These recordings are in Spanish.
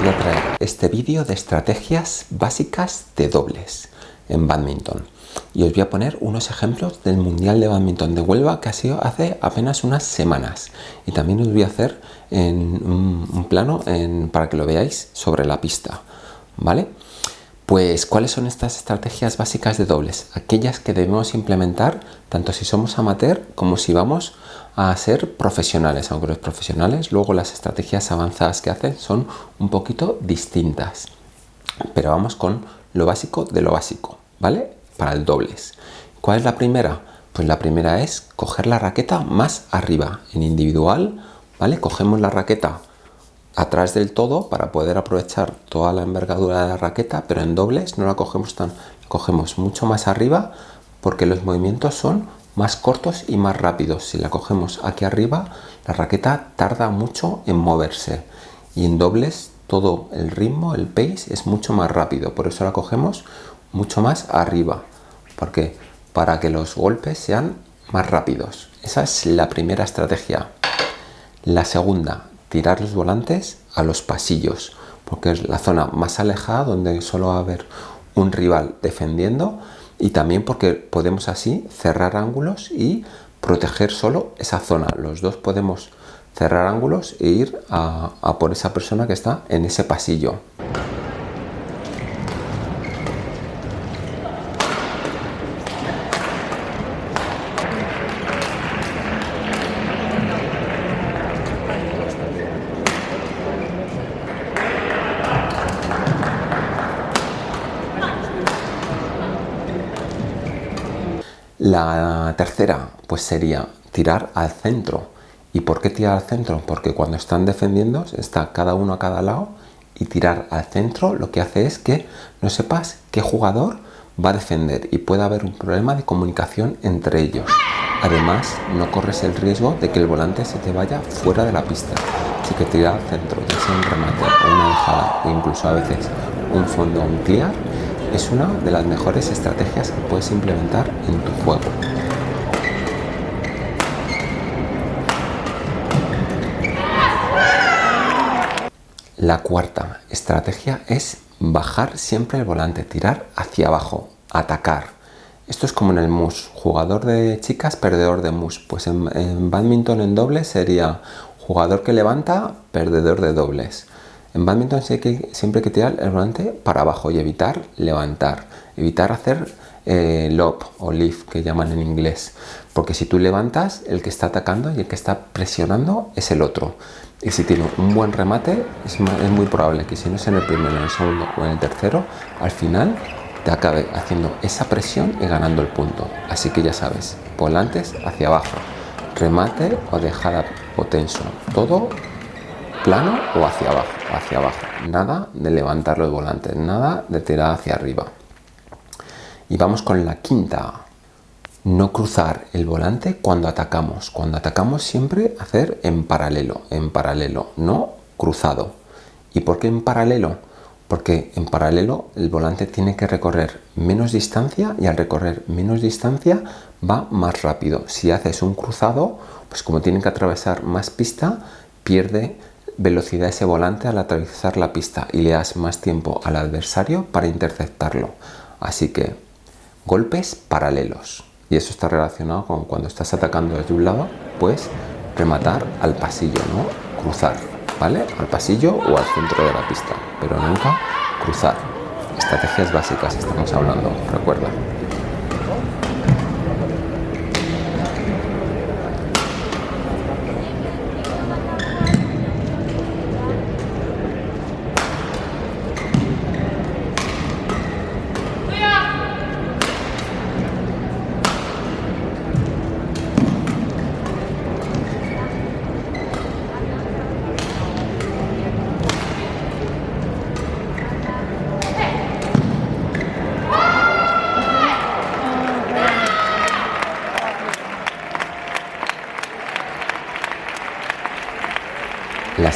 quería traer este vídeo de estrategias básicas de dobles en badminton y os voy a poner unos ejemplos del Mundial de Badminton de Huelva que ha sido hace apenas unas semanas y también os voy a hacer en un, plano para que lo veáis sobre la pista ¿vale? Pues, ¿cuáles son estas estrategias básicas de dobles? Aquellas que debemos implementar tanto si somos amateur como si vamos a ser profesionales, aunque los profesionales luego las estrategias avanzadas que hacen son un poquito distintas. Pero vamos con lo básico de lo básico, ¿vale? Para el dobles. ¿Cuál es la primera? Pues la primera es coger la raqueta más arriba. En individual, ¿vale? Cogemos la raqueta atrás del todo para poder aprovechar toda la envergadura de la raqueta, pero en dobles no la cogemos tan, cogemos mucho más arriba porque los movimientos son más cortos y más rápidos. Si la cogemos aquí arriba, la raqueta tarda mucho en moverse y en dobles todo el ritmo, el pace es mucho más rápido, por eso la cogemos mucho más arriba, porque para que los golpes sean más rápidos. Esa es la primera estrategia. La segunda, tirar los volantes a los pasillos, porque es la zona más alejada donde solo va a haber un rival defendiendo y también porque podemos así cerrar ángulos y proteger solo esa zona. Los dos podemos cerrar ángulos e ir a, por esa persona que está en ese pasillo. La tercera pues sería tirar al centro. ¿Y por qué tirar al centro? Porque cuando están defendiendo está cada uno a cada lado y tirar al centro lo que hace es que no sepas qué jugador va a defender y puede haber un problema de comunicación entre ellos. Además, no corres el riesgo de que el volante se te vaya fuera de la pista. Así que tirar al centro, ya sea un remate o una dejada o incluso a veces un fondo o un clear, es una de las mejores estrategias que puedes implementar en tu juego. La cuarta estrategia es bajar siempre el volante, tirar hacia abajo, atacar. Esto es como en el mus, jugador de chicas, perdedor de mus. Pues en, en badminton en dobles sería jugador que levanta, perdedor de dobles. En badminton siempre hay que tirar el volante para abajo y evitar levantar, evitar hacer eh, lob o lift que llaman en inglés, porque si tú levantas, el que está atacando y el que está presionando es el otro. Y si tiene un buen remate, es, muy probable que si no es en el primero, en el segundo o en el tercero, al final te acabe haciendo esa presión y ganando el punto. Así que ya sabes, volantes hacia abajo, remate o dejada o tenso, todo plano o hacia abajo, hacia abajo. Nada de levantar los volantes, nada de tirar hacia arriba. Y vamos con la quinta. No cruzar el volante cuando atacamos. Cuando atacamos siempre hacer en paralelo, en paralelo, no cruzado. ¿Y por qué en paralelo? Porque en paralelo el volante tiene que recorrer menos distancia y al recorrer menos distancia va más rápido. Si haces un cruzado, pues como tiene que atravesar más pista, pierde velocidad ese volante al atravesar la pista y le das más tiempo al adversario para interceptarlo. Así que golpes paralelos. Y eso está relacionado con cuando estás atacando desde un lado, pues rematar al pasillo, ¿no? Cruzar, ¿vale? Al pasillo o al centro de la pista, pero nunca cruzar. Estrategias básicas estamos hablando, recuerda.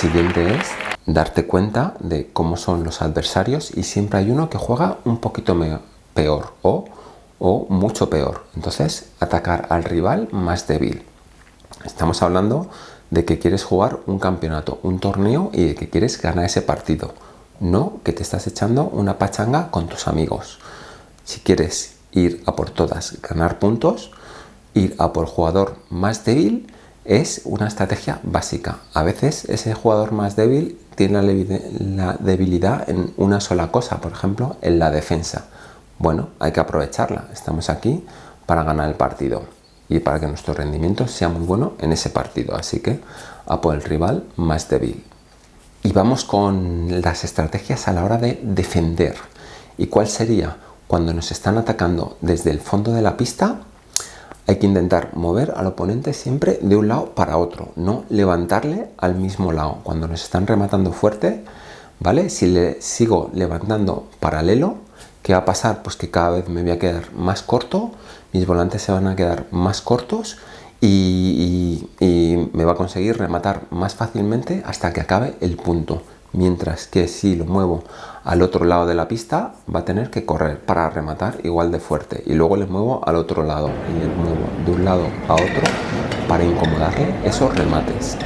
Siguiente es darte cuenta de cómo son los adversarios y siempre hay uno que juega un poquito peor o, mucho peor. Entonces, atacar al rival más débil. Estamos hablando de que quieres jugar un campeonato, un torneo y de que quieres ganar ese partido. no que te estás echando una pachanga con tus amigos. Si quieres ir a por todas, ganar puntos, ir a por jugador más débil es una estrategia básica. A veces ese jugador más débil tiene la debilidad en una sola cosa, por ejemplo, en la defensa. Bueno, hay que aprovecharla. Estamos aquí para ganar el partido y para que nuestro rendimiento sea muy bueno en ese partido. Así que a por el rival más débil. Y vamos con las estrategias a la hora de defender. ¿Y cuál sería? Cuando nos están atacando desde el fondo de la pista, hay que intentar mover al oponente siempre de un lado para otro, no levantarle al mismo lado. Cuando nos están rematando fuerte, ¿vale? Si le sigo levantando paralelo, ¿qué va a pasar? Pues que cada vez me voy a quedar más corto, mis volantes se van a quedar más cortos y, me va a conseguir rematar más fácilmente hasta que acabe el punto. Mientras que si lo muevo al otro lado de la pista, va a tener que correr para rematar igual de fuerte. Y luego le muevo al otro lado y le muevo de un lado a otro para incomodarle esos remates.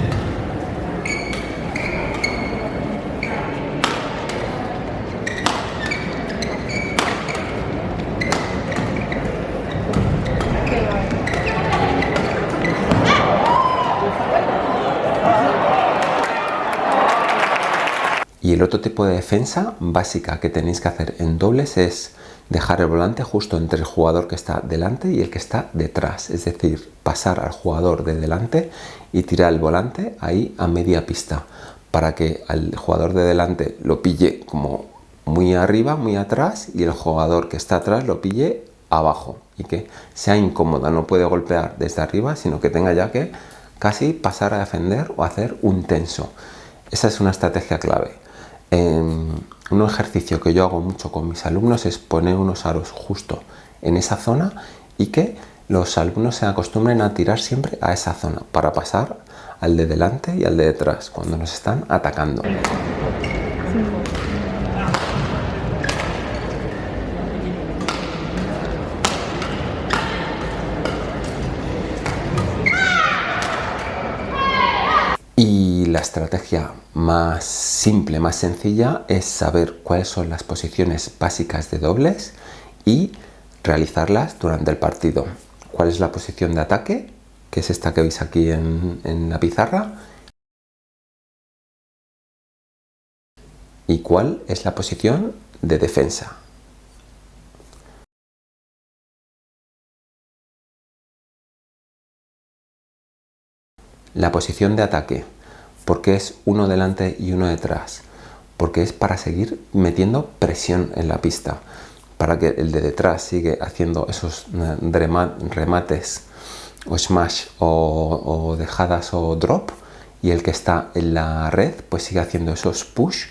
Otro tipo de defensa básica que tenéis que hacer en dobles es dejar el volante justo entre el jugador que está delante y el que está detrás. Es decir, pasar al jugador de delante y tirar el volante ahí a media pista para que al jugador de delante lo pille como muy arriba, muy atrás y el jugador que está atrás lo pille abajo y que sea incómoda, no puede golpear desde arriba, sino que tenga ya que casi pasar a defender o hacer un tenso. Esa es una estrategia clave un ejercicio que yo hago mucho con mis alumnos es poner unos aros justo en esa zona y que los alumnos se acostumbren a tirar siempre a esa zona para pasar al de delante y al de detrás cuando nos están atacando. Estrategia más simple, más sencilla, es saber cuáles son las posiciones básicas de dobles y realizarlas durante el partido. ¿Cuál es la posición de ataque? Que es esta que veis aquí en, en la pizarra. ¿Y cuál es la posición de defensa? La posición de ataque, porque es uno delante y uno detrás, porque es para seguir metiendo presión en la pista, para que el de detrás sigue haciendo esos eh, remates o smash o, dejadas o drop y el que está en la red pues sigue haciendo esos push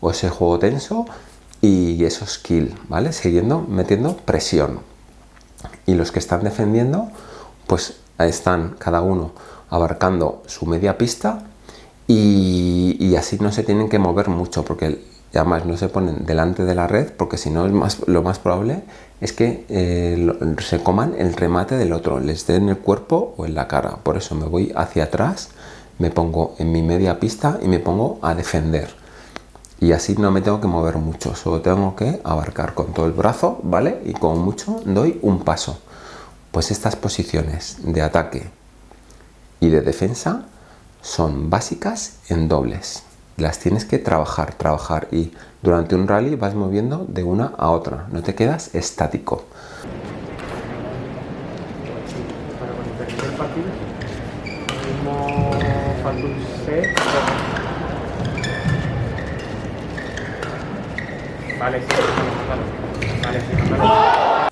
o ese juego tenso y esos kill, ¿vale? Siguiendo metiendo presión. Y los que están defendiendo pues están cada uno abarcando su media pista y, así no se tienen que mover mucho porque además no se ponen delante de la red porque si no más, lo más probable es que eh, se coman el remate del otro, les den el cuerpo o en la cara. Por eso me voy hacia atrás, me pongo en mi media pista y me pongo a defender. Y así no me tengo que mover mucho, solo tengo que abarcar con todo el brazo, ¿vale? Y con mucho doy un paso. Pues estas posiciones de ataque y de defensa son básicas en dobles. Las tienes que trabajar, trabajar y durante un rally vas moviendo de una a otra, no te quedas estático.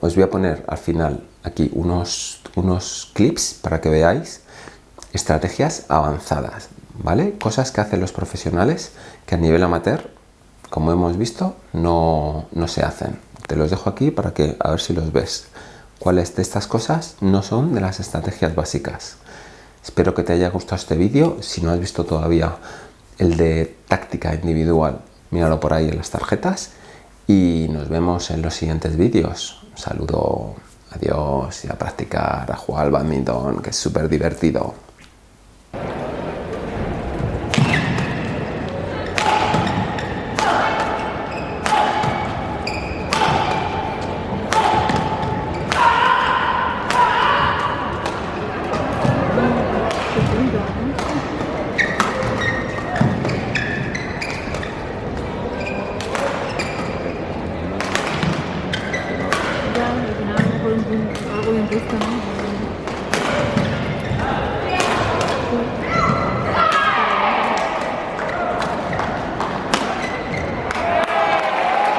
Os voy a poner al final aquí unos, unos clips para que veáis estrategias avanzadas, ¿vale? Cosas que hacen los profesionales que a nivel amateur, como hemos visto, no, no se hacen. Te los dejo aquí para que a ver si los ves. ¿Cuáles de estas cosas no son de las estrategias básicas? Espero que te haya gustado este vídeo. Si no has visto todavía el de táctica individual, míralo por ahí en las tarjetas. Y nos vemos en los siguientes vídeos. Un saludo, adiós y a practicar, a jugar al badminton, que es súper divertido.